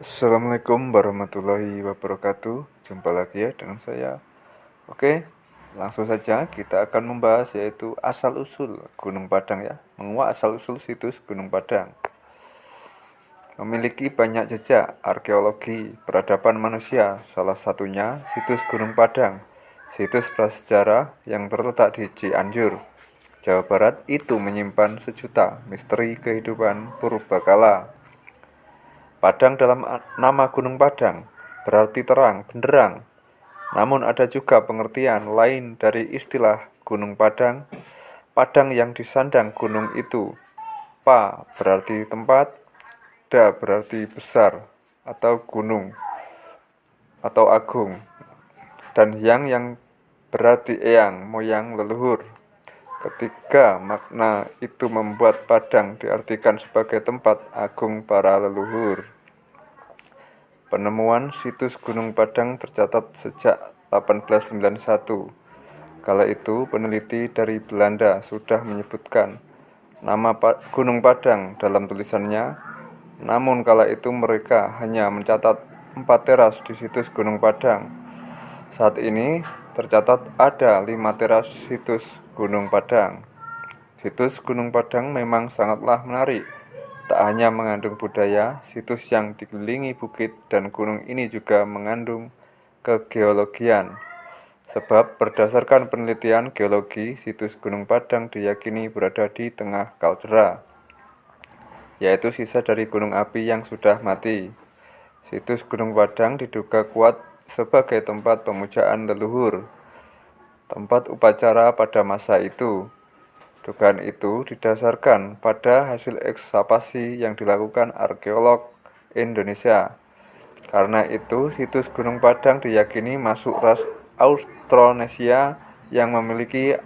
Assalamualaikum warahmatullahi wabarakatuh. Jumpa lagi ya dengan saya. Oke langsung saja kita akan membahas yaitu asal-usul Gunung Padang ya. Menguak asal-usul situs Gunung Padang. Memiliki banyak jejak arkeologi peradaban manusia. Salah satunya situs Gunung Padang Situs prasejarah yang terletak di Cianjur Jawa Barat. Itu menyimpan sejuta misteri kehidupan purbakala Padang dalam nama Gunung Padang berarti terang, benderang. Namun ada juga pengertian lain dari istilah Gunung Padang. Padang yang disandang gunung itu. Pa berarti tempat, da berarti besar atau gunung atau agung. Dan yang yang berarti eyang, moyang, leluhur. Ketiga makna itu membuat Padang diartikan sebagai tempat agung para leluhur. Penemuan situs Gunung Padang tercatat sejak 1891. Kala itu peneliti dari Belanda sudah menyebutkan nama Gunung Padang dalam tulisannya. Namun kala itu mereka hanya mencatat empat teras di situs Gunung Padang. Saat ini tercatat ada lima teras situs Gunung Padang. Situs Gunung Padang memang sangatlah menarik. Tak hanya mengandung budaya, situs yang dikelilingi bukit dan gunung ini juga mengandung kegeologian. Sebab berdasarkan penelitian geologi, situs Gunung Padang diyakini berada di tengah kaldera, yaitu sisa dari gunung api yang sudah mati. Situs Gunung Padang diduga kuat sebagai tempat pemujaan leluhur, tempat upacara pada masa itu. Dugaan itu didasarkan pada hasil ekskavasi yang dilakukan arkeolog Indonesia. Karena itu, situs Gunung Padang diyakini masuk ras Austronesia yang memiliki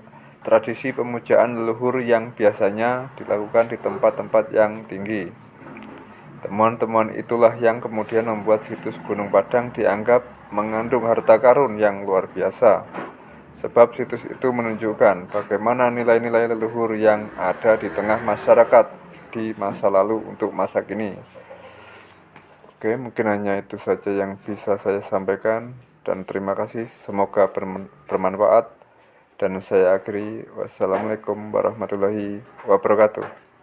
tradisi pemujaan leluhur yang biasanya dilakukan di tempat-tempat yang tinggi. Temuan-temuan itulah yang kemudian membuat situs Gunung Padang dianggap mengandung harta karun yang luar biasa. Sebab situs itu menunjukkan bagaimana nilai-nilai leluhur yang ada di tengah masyarakat di masa lalu untuk masa kini. Oke, mungkin hanya itu saja yang bisa saya sampaikan dan terima kasih. Semoga bermanfaat dan saya akhiri. Wassalamualaikum warahmatullahi wabarakatuh.